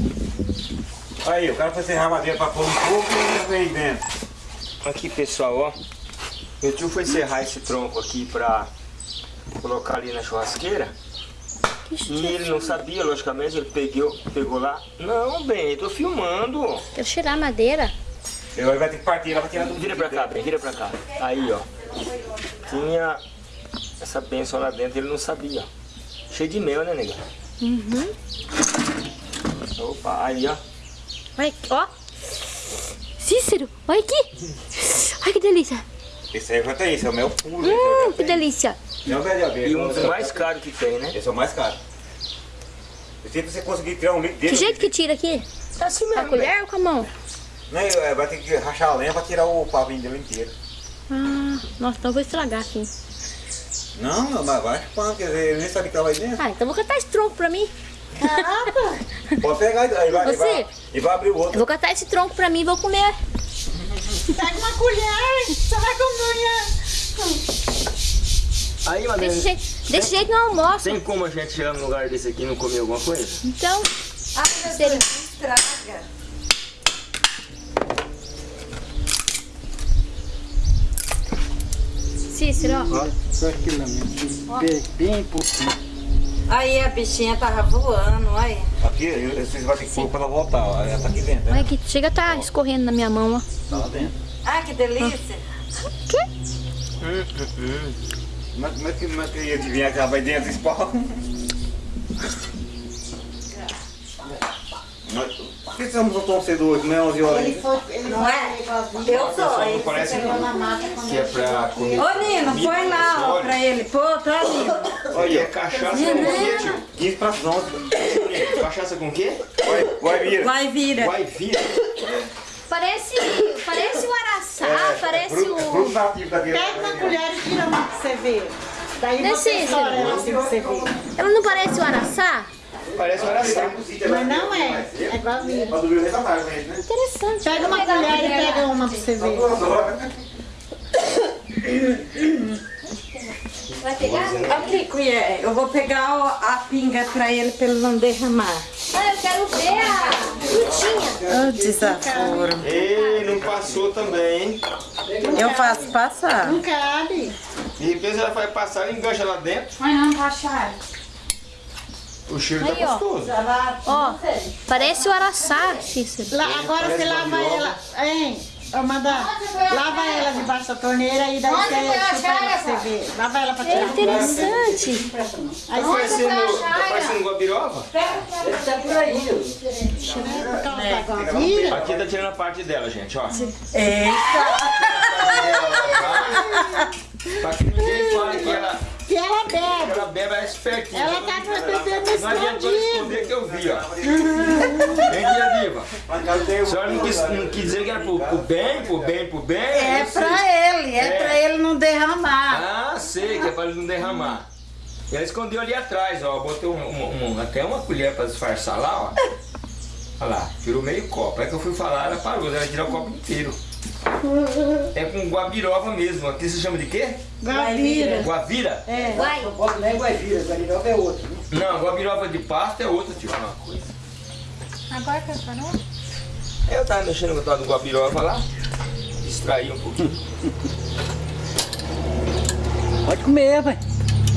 Speaker 2: Aí, o cara foi serrar a madeira pra pôr um pouco e ele veio dentro.
Speaker 6: Aqui, pessoal, ó. Meu tio foi serrar esse tronco aqui pra colocar ali na churrasqueira. E ele não sabia, logicamente, ele pegou, pegou lá. Não, bem, eu tô filmando.
Speaker 1: Quero tirar a madeira.
Speaker 2: Ele vai ter que partir lá pra tirar do
Speaker 6: Vira pra cá, bem, vira pra cá. Aí, ó. Tinha essa benção lá dentro, ele não sabia. ó. Cheio de mel, né, nega?
Speaker 1: Uhum.
Speaker 6: Opa, aí, ó.
Speaker 1: Olha aqui, ó. Cícero, olha aqui. Olha que delícia.
Speaker 2: Esse aí vai ter isso, é o mel puro.
Speaker 1: Hum, que delícia.
Speaker 2: Não é abelha.
Speaker 6: E um dos mais caros que tem, né?
Speaker 2: Esse é o mais caro. E se você conseguir tirar um litro dele...
Speaker 1: Que jeito que tira aqui?
Speaker 6: Tá assim
Speaker 1: Com a
Speaker 6: mesmo,
Speaker 1: colher ou com a mão?
Speaker 2: Não, é, vai ter que rachar a lenha pra tirar o pavinho dele inteiro.
Speaker 1: Ah, nossa, então eu vou estragar aqui.
Speaker 2: Não, não, mas vai chupando, quer dizer, ele nem sabe o que ela vai dentro.
Speaker 1: Ah, então eu vou catar esse tronco pra mim.
Speaker 2: Pode pegar e aí vai, e
Speaker 1: Você?
Speaker 2: vai, e vai abrir o
Speaker 1: Eu
Speaker 2: outro.
Speaker 1: vou catar esse tronco pra mim e vou comer.
Speaker 4: Pega uma colher, você vai comer.
Speaker 6: Aí, Madeira,
Speaker 1: Desse jeito, desse jeito não almoço.
Speaker 6: tem como a gente chegar num lugar desse aqui e não comer alguma coisa?
Speaker 1: Então,
Speaker 5: Ai,
Speaker 1: Seria.
Speaker 5: Estraga.
Speaker 1: Cícero, ó.
Speaker 3: Olha, só mesmo. Bem, bem pouquinho.
Speaker 5: Aí a bichinha tava voando, olha.
Speaker 2: Aqui, vocês vão ter que pôr quando eu voltar, ó. Ela tá aqui dentro,
Speaker 1: Olha
Speaker 2: né?
Speaker 1: aqui, chega tá escorrendo na minha mão, ó.
Speaker 2: Tá lá dentro.
Speaker 5: Ai, que delícia.
Speaker 2: Mas como é que, como é que ia adivinhar que ela vai dentro pau? Mas Por que estamos tão cedo hoje, não é 11 horas
Speaker 4: Ele foi, ele
Speaker 5: Não é? Eu sou. Ele
Speaker 6: Parece
Speaker 4: Pegou na mata quando
Speaker 6: que é pra comer.
Speaker 5: Ô, Nino, põe lá, ó, pra ele. Pô, tá, Nino.
Speaker 6: Olha, é cachaça com o quê, tio?
Speaker 2: 15 para as 11.
Speaker 6: Cachaça com o quê?
Speaker 2: Vai, vai vir.
Speaker 5: Vai, vira.
Speaker 6: Vai vir.
Speaker 1: Parece, parece o araçá, parece
Speaker 2: Fruto, fruto
Speaker 1: o...
Speaker 4: Pega uma colher e tira uma pra você ver. Daí
Speaker 1: Não
Speaker 4: você estoura ela assim pra você ver.
Speaker 1: Ela não parece o araçá?
Speaker 6: Parece um araçá.
Speaker 4: Mas não é. É igualzinho.
Speaker 2: Né?
Speaker 1: Interessante.
Speaker 4: Pega uma colher e pega uma pra você ver.
Speaker 1: Vai pegar?
Speaker 5: Aqui, colher. Eu vou pegar a pinga pra ele, pra ele não derramar.
Speaker 1: Ah, eu quero ver a frutinha.
Speaker 5: Ô, desaforo.
Speaker 6: Ei, não passou também, hein?
Speaker 5: Eu faço passar.
Speaker 4: Não cabe.
Speaker 6: De repente ela vai passar e engancha lá dentro.
Speaker 5: Mas não tá chato.
Speaker 6: O cheiro
Speaker 1: Aí,
Speaker 6: tá
Speaker 1: ó.
Speaker 6: gostoso.
Speaker 1: Ó, parece o araçá, Cícero.
Speaker 4: Lá, agora você lava ela. Hein? Ô, madame, lava ela debaixo da torneira e daí você chupa ela pra você ver. Lava ela pra
Speaker 1: É
Speaker 4: tirar.
Speaker 1: interessante.
Speaker 4: Aí
Speaker 6: Tá
Speaker 4: você
Speaker 6: parecendo, tá parecendo guabiroba?
Speaker 4: coloca a vira.
Speaker 6: Aqui tá tirando a parte dela, gente, ó. Pra que ninguém fale que ela,
Speaker 4: Que ela bebe.
Speaker 6: ela bebe, ela é espertinha.
Speaker 4: Ela tá bebendo
Speaker 6: Não adianta
Speaker 4: escondido.
Speaker 6: esconder que eu vi, ó. Vem dia viva.
Speaker 2: Casa tem
Speaker 6: A senhora não quis, não quis dizer que era pro, pro bem, pro bem, pro bem?
Speaker 5: É
Speaker 6: sei.
Speaker 5: pra ele, é,
Speaker 6: É.
Speaker 5: pra ele não derramar.
Speaker 6: Ah, sei, que é pra ele não derramar. E ela escondeu ali atrás, ó. Botou um- um- um- até uma colher pra disfarçar lá, ó. Olha lá, tirou meio copo. Aí que eu fui falar, ela parou, ela tirou o copo inteiro. É com guabiroba mesmo. Aqui se chama de quê?
Speaker 4: Gavira.
Speaker 6: Guavira?
Speaker 1: Vai.
Speaker 3: Não é guaivira, guarirova é outra. né?
Speaker 6: Não, guabiroba de pasta é outra, tio. Uma coisa.
Speaker 1: Agora que eu parou?
Speaker 6: Eu tava mexendo com o tal do guabiroba lá. Distraí um pouquinho.
Speaker 3: Pode comer, vai.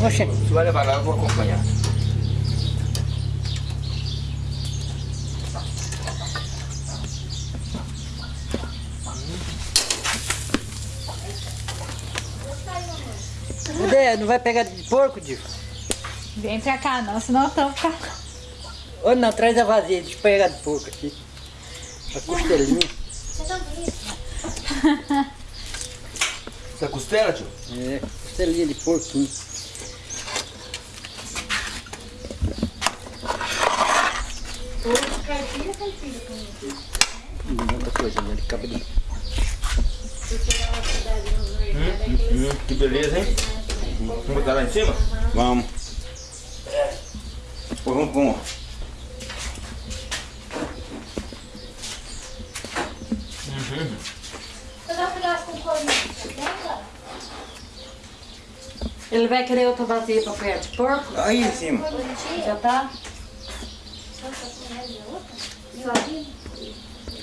Speaker 3: Oxe,
Speaker 6: Se vai levar lá, eu vou acompanhar.
Speaker 3: Cadê? Não vai pegar de porco, Divo?
Speaker 4: Vem pra cá não, senão eu tô ficando.
Speaker 3: Ou não, traz a vazia, deixa eu pegar de porco aqui. A costelinha.
Speaker 6: Você é costela, tio?
Speaker 3: É, costelinha de porquinho. Muita coisa, né? Acaba de...
Speaker 6: Hum, que beleza, hein? Vamos botar lá em cima?
Speaker 2: Vamos. Pô, vamos com.
Speaker 1: Um?
Speaker 5: Ele vai querer outra vasilha pra pé de porco?
Speaker 2: Aí em cima.
Speaker 5: Já tá?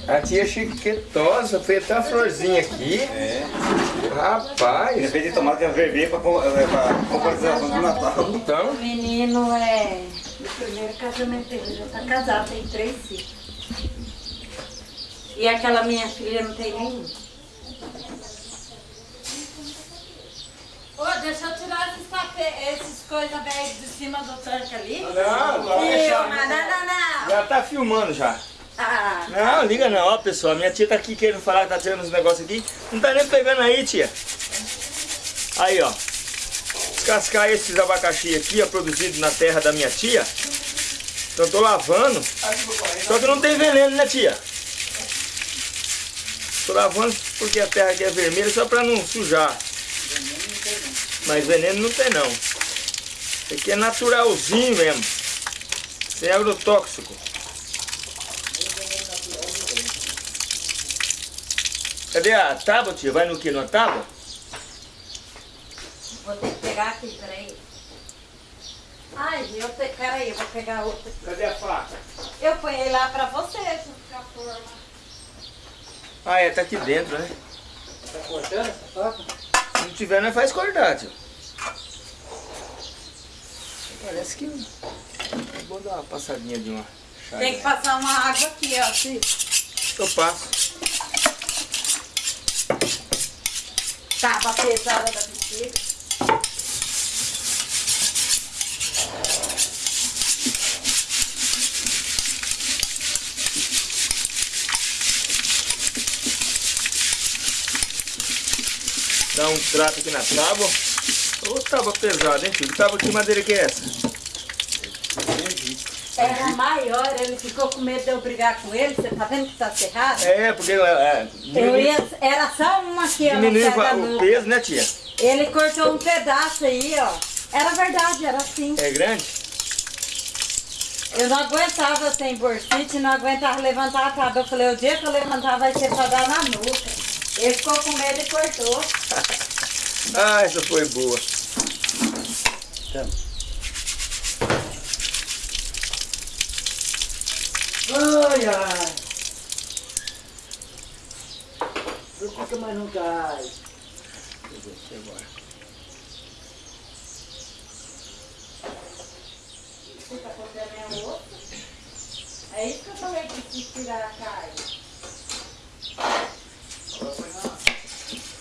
Speaker 6: A tia chiquetosa fez até uma florzinha aqui.
Speaker 2: É.
Speaker 6: Rapaz.
Speaker 2: Ele fez de tomate que é vermelho pra, com- é, pra comparação do Natal.
Speaker 6: Então,
Speaker 5: O menino é do primeiro casamento dele, já tá casado, tem três filhos. E aquela minha filha não tem nenhum. Ô, deixa eu tirar esses tapete, esses coisas velhas de cima do tanque ali.
Speaker 6: Não, não,
Speaker 5: Filma, não, não, não.
Speaker 6: já tá filmando já.
Speaker 5: Ah,
Speaker 6: Não, liga não, ó pessoal, minha tia tá aqui querendo falar tá tirando os negócios aqui. Não tá nem pegando aí, tia. Aí, ó. Descascar esses abacaxi aqui, ó, produzidos na terra da minha tia. Então tô lavando. Só que não tem veneno, né, tia? Tô lavando porque a terra aqui é vermelha só pra não sujar. Mas veneno não tem não. Isso aqui é naturalzinho mesmo. Sem agrotóxico. Cadê a tábua, tia? Vai no que? Na tábua?
Speaker 5: vou ter que pegar aqui, peraí. Ai, eu te... peraí, eu vou pegar outra.
Speaker 6: Cadê a faca?
Speaker 5: Eu ponhei lá pra você, junto com a forma.
Speaker 6: Ah, é, tá aqui dentro, né?
Speaker 3: Tá cortando essa faca?
Speaker 6: Se não tiver, nós faz cortar, tio. Parece que... Vou dar uma passadinha de uma chave.
Speaker 5: Tem que passar uma água aqui, ó. assim.
Speaker 6: Eu passo.
Speaker 5: Tava pesada da bexiga.
Speaker 6: Dá um trato aqui na tábua. Ô, tábua pesada, hein, filho? Tábua que madeira que é essa?
Speaker 5: Era maior, ele ficou com medo de eu brigar com ele. Você tá vendo que tá cerrado?
Speaker 6: É, porque é, é,
Speaker 5: Eu ia, era só uma aqui, ó. no
Speaker 6: diminui
Speaker 5: pé da
Speaker 6: o peso, né, tia?
Speaker 5: Ele cortou um pedaço aí, ó. Era verdade, era assim.
Speaker 6: É grande?
Speaker 5: Eu não aguentava sem bursite, não aguentava levantar a tábua. Eu falei, o dia que eu levantar vai ser pra dar na nuca. Ele ficou com medo e cortou.
Speaker 6: Ah, essa foi boa.
Speaker 3: Ai, ai. Não fica mais não cai.
Speaker 5: Você tá é o outro? É isso que eu falei que tirar a carne.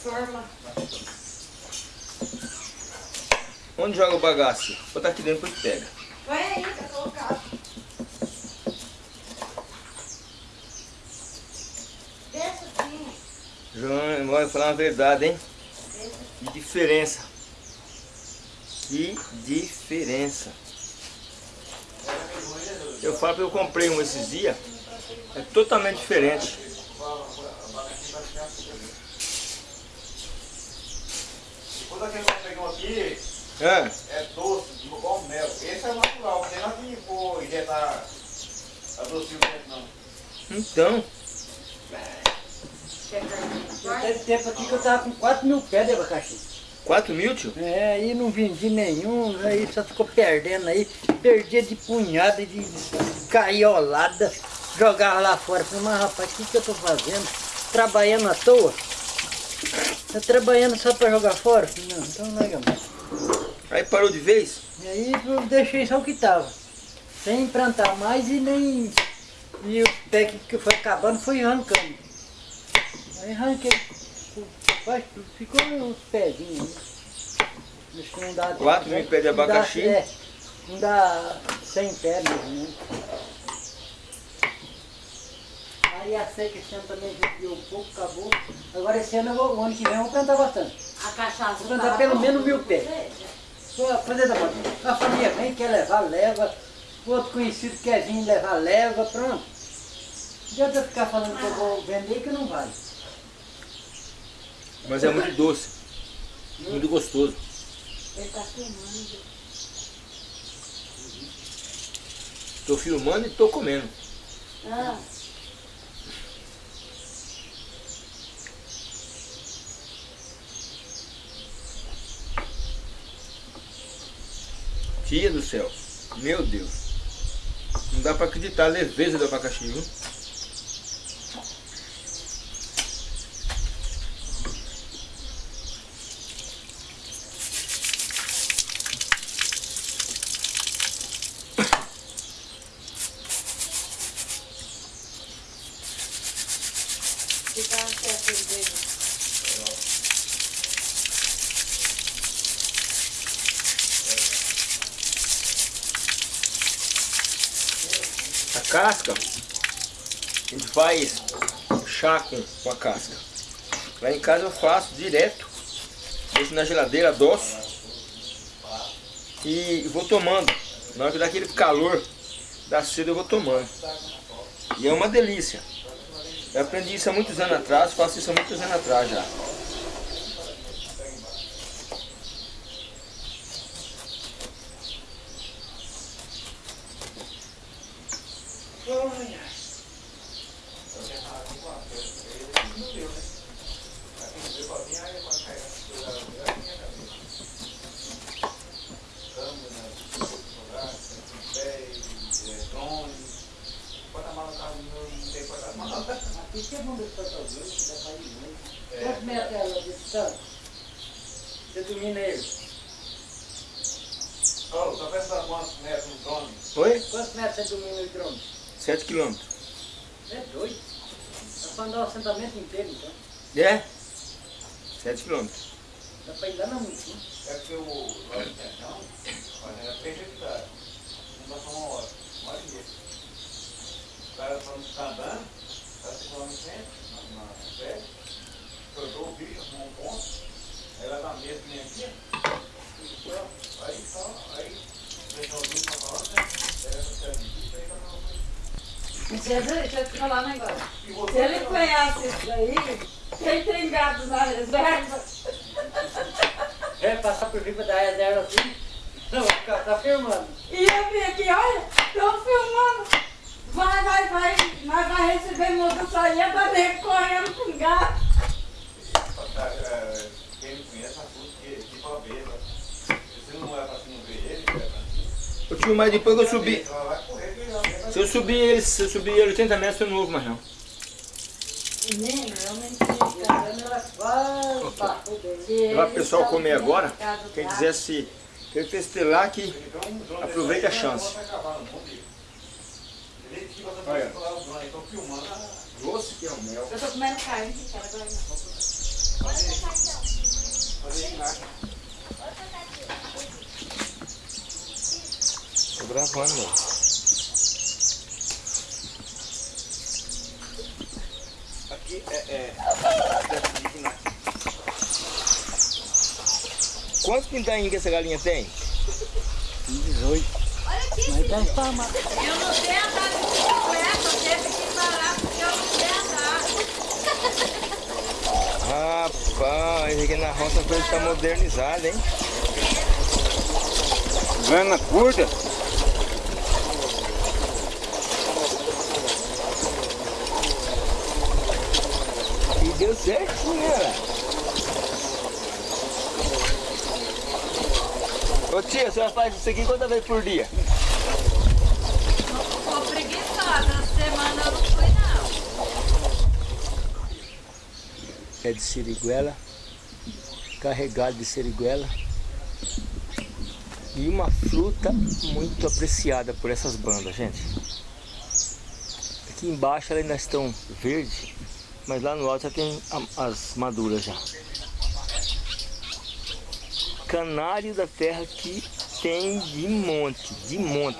Speaker 5: Forma.
Speaker 6: Onde joga o bagaço? Vou botar aqui dentro depois pega.
Speaker 5: Põe aí, tá colocado. Deixa assim.
Speaker 6: João, vou falar uma verdade, hein? Que diferença. Que diferença. Eu falo que eu comprei um esses dias. É totalmente diferente.
Speaker 2: Quando aquele que pegou aqui,
Speaker 6: Ah,
Speaker 2: é doce, igual mel. Esse é natural, não tem nada que for injetar adocinho dentro, não.
Speaker 6: então.
Speaker 3: Teve tempo aqui que eu tava com 4 mil pés de abacaxi.
Speaker 6: 4 mil, tio?
Speaker 3: É, aí não vendi nenhum, aí só ficou perdendo aí. Perdia de punhada, de caiolada, jogava lá fora. Falei, mas rapaz, o que, que eu tô fazendo? Trabalhando à toa? Tá trabalhando só pra jogar fora? Falei, Não, então não é mais.
Speaker 6: Aí parou de vez?
Speaker 3: E aí eu deixei só o que tava. Sem plantar mais e nem. E o pé que, que foi acabando foi arrancando. Aí arranquei. Ficou uns pezinhos. né? Acho que não dá
Speaker 6: Quatro mil pés de
Speaker 3: não dá-
Speaker 6: abacaxi?
Speaker 3: é, não dá 100 pés mesmo, né? Aí a seca esse ano também viu um pouco, acabou. Agora esse ano, eu vou, o ano que vem eu vou plantar bastante.
Speaker 5: A cachaça.
Speaker 3: Vou plantar pelo menos mil pés. Vou fazer da moto. A família vem, quer levar, leva. O outro conhecido quer vir levar, leva, pronto. adianta eu ficar falando que eu vou vender que não vai.
Speaker 6: Mas é muito doce. Muito gostoso.
Speaker 5: Ele tá filmando.
Speaker 6: Tô filmando e tô comendo.
Speaker 5: Ah,
Speaker 6: Tia do céu. Meu Deus. Não dá pra acreditar a leveza do abacaxi, viu?
Speaker 5: fica até a cerveja.
Speaker 6: A casca, a gente faz chá com, com a casca. Lá em casa eu faço direto, deixo na geladeira, adoço e vou tomando. Na hora que dá aquele calor da sede eu vou tomando. E é uma delícia. Eu aprendi isso há muitos anos atrás, faço isso há muitos anos atrás já.
Speaker 3: Isso é bom deixar pra alguém, que dá pra ir muito. Quantos metros é ela de distância? Você domina ele?
Speaker 2: Ô, tá pensando quantos metros um drone?
Speaker 6: Oi?
Speaker 3: Quantos metros você domina o drone?
Speaker 6: 7 quilômetros.
Speaker 3: É doido. Dá pra andar o assentamento inteiro, então.
Speaker 6: É? 7 quilômetros.
Speaker 3: Dá pra ir lá na muito, né?
Speaker 2: É porque o drone tem não, mas é prejudicado. Não dá só uma hora, uma hora e meia. O cara quando está andando, está se lá no centro, na, na pé, cortou o bicho, arrumou um ponto, aí lá na mesa que nem aqui, tudo pronto. Aí só, aí deixou o bicho pra fora, né? Pega essa pé de bicho, aí tá na
Speaker 5: Deixa deixa eu te falar um negócio. Se ele conhece isso daí, quem tem gado na reserva,
Speaker 3: É, passar por cima da reserva assim. Não, vai ficar- tá filmando.
Speaker 5: e eu vim aqui, olha, estão filmando. Vai, vai, vai, nós vai receber multa só ia dar nego correndo com gato.
Speaker 2: É, Quem não conhece, assusta a besta. Se não é pra cima ver ele, é.
Speaker 6: Ô tio, mas depois que eu subi. Se eu subir ele, se eu subir ele 80 metros, eu não vou mais não.
Speaker 5: Eu não.
Speaker 6: Vai o pessoal comer agora. Quem quiser se quer testelar que aproveite a chance. Olha. Doce que é o mel.
Speaker 5: Eu tô comendo carne, cara, agora não.
Speaker 6: Tô gravando, meu. Aqui é. é... Quantos pintainhos que essa galinha tem?
Speaker 3: 18. Mas tá espalmado.
Speaker 5: Eu não sei andar de bicicleta, eu teve que parar porque eu não sei andar.
Speaker 6: Rapaz, aqui na roça a coisa tá modernizada, hein?
Speaker 2: Grana curta?
Speaker 6: Deu certinho, né? Ô tia, a senhora faz isso aqui quantas vezes por dia?
Speaker 5: Tô preguiçosa, essa semana eu não fui não.
Speaker 6: É de siriguela, carregado de siriguela. E uma fruta muito apreciada por essas bandas, gente. Aqui embaixo elas ainda estão verdes, mas lá no alto já tem as maduras já. Canário da terra que tem de monte, de monte.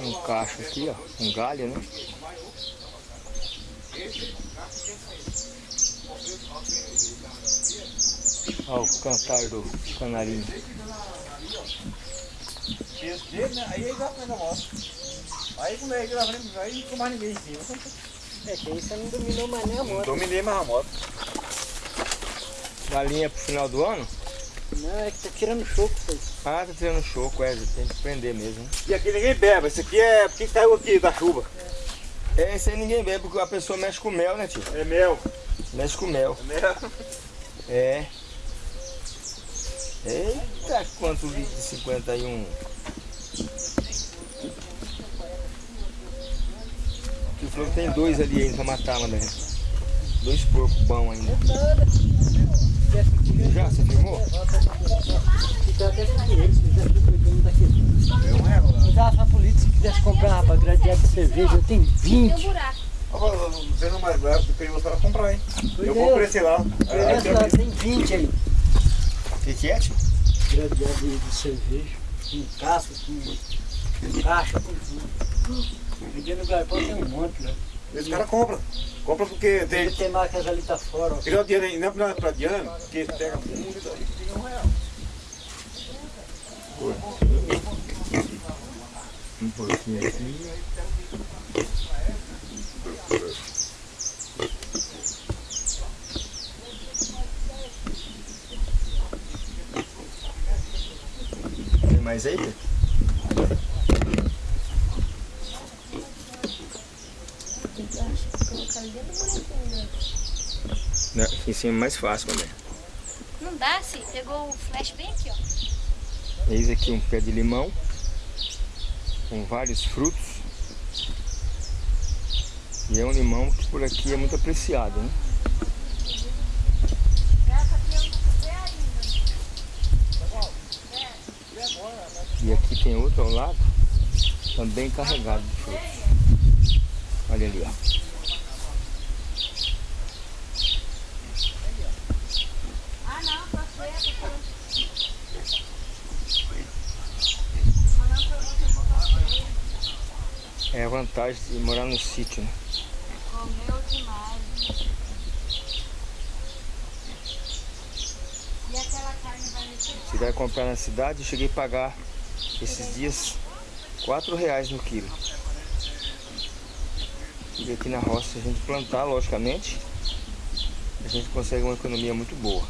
Speaker 6: Um cacho aqui, ó, um galho, né? Olha o cantar do canarinho.
Speaker 2: Aí ele foi na moto. Aí quando ele lá frente, aí não ficou mais ninguém em cima.
Speaker 3: É que aí você não dominou mais nem a
Speaker 2: Não
Speaker 3: moto.
Speaker 2: dominei mais a moto.
Speaker 6: Galinha pro final do ano?
Speaker 3: Não, é que tá tirando choco, foi.
Speaker 6: Ah, tá tirando choco, é, tem que prender mesmo.
Speaker 2: E aqui ninguém bebe, esse aqui é porque caiu aqui da chuva.
Speaker 6: É, esse aí ninguém bebe, porque a pessoa mexe com mel, né, tio?
Speaker 2: É mel.
Speaker 6: Mexe com mel.
Speaker 2: É mel.
Speaker 6: É. Eita, quanto litro de 51? Tu falou que tem dois ali ainda pra matar, mano. Dois porcos bons ainda. Já, você filmou?
Speaker 3: Eu dava pra polícia se quisesse comprar rapaz, gradeado de cerveja, eu tenho 20.
Speaker 1: Tem um buraco.
Speaker 2: Não mais bravo, perigoso para comprar, hein?
Speaker 3: Pois
Speaker 2: Eu
Speaker 3: é,
Speaker 2: vou oferecer lá. É,
Speaker 3: Essa lá tem 20 aí.
Speaker 6: O que, que é, tio?
Speaker 3: Gradeado de, de cerveja. Com casca, com caixa, com tudo. No galpão tem um monte, né?
Speaker 2: Esse cara compra. Compra porque tem.
Speaker 3: Tem, tem marcas ali tá fora, ó.
Speaker 2: Ele não é dinheiro, não é pra- Diana, porque ele pega muito e daí fica um real.
Speaker 6: Um pouquinho aqui. Tem mais aí, Pedro?
Speaker 1: Colocar ali dentro do buraquinho?
Speaker 6: Não, aqui em cima é mais fácil, também.
Speaker 1: Não dá, se pegou o flash bem aqui, ó.
Speaker 6: Eis aqui um pé de limão com vários frutos. E é um limão que por aqui é muito apreciado, né? E aqui tem outro ao lado, também carregado de frutos. Olha ali, ó. É a vantagem de morar no sítio, né?
Speaker 1: Comeu demais. E aquela carne vai mexer?
Speaker 6: Se vai comprar na cidade, eu cheguei a pagar esses dias 4 reais no quilo. E aqui na roça, a gente plantar, logicamente, a gente consegue uma economia muito boa.